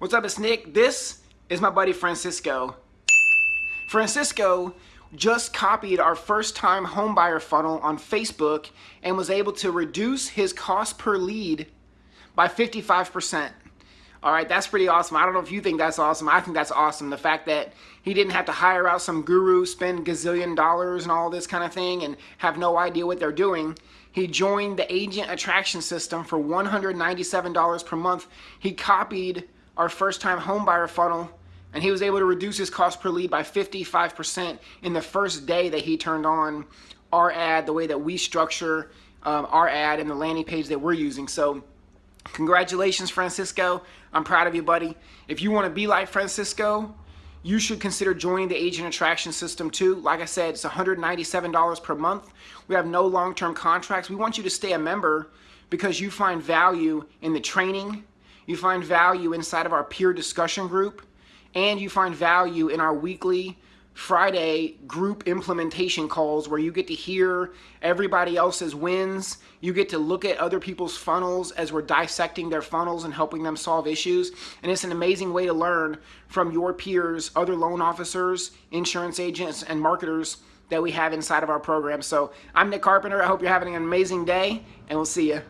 What's up, it's Nick. This is my buddy Francisco. Francisco just copied our first time homebuyer funnel on Facebook and was able to reduce his cost per lead by 55%. All right, that's pretty awesome. I don't know if you think that's awesome. I think that's awesome. The fact that he didn't have to hire out some guru, spend gazillion dollars and all this kind of thing and have no idea what they're doing. He joined the agent attraction system for $197 per month. He copied our first time homebuyer funnel and he was able to reduce his cost per lead by 55% in the first day that he turned on our ad, the way that we structure um, our ad and the landing page that we're using. So congratulations, Francisco. I'm proud of you, buddy. If you want to be like Francisco, you should consider joining the agent attraction system too. Like I said, it's $197 per month. We have no long-term contracts. We want you to stay a member because you find value in the training, you find value inside of our peer discussion group, and you find value in our weekly Friday group implementation calls where you get to hear everybody else's wins. You get to look at other people's funnels as we're dissecting their funnels and helping them solve issues. And it's an amazing way to learn from your peers, other loan officers, insurance agents, and marketers that we have inside of our program. So I'm Nick Carpenter. I hope you're having an amazing day, and we'll see you.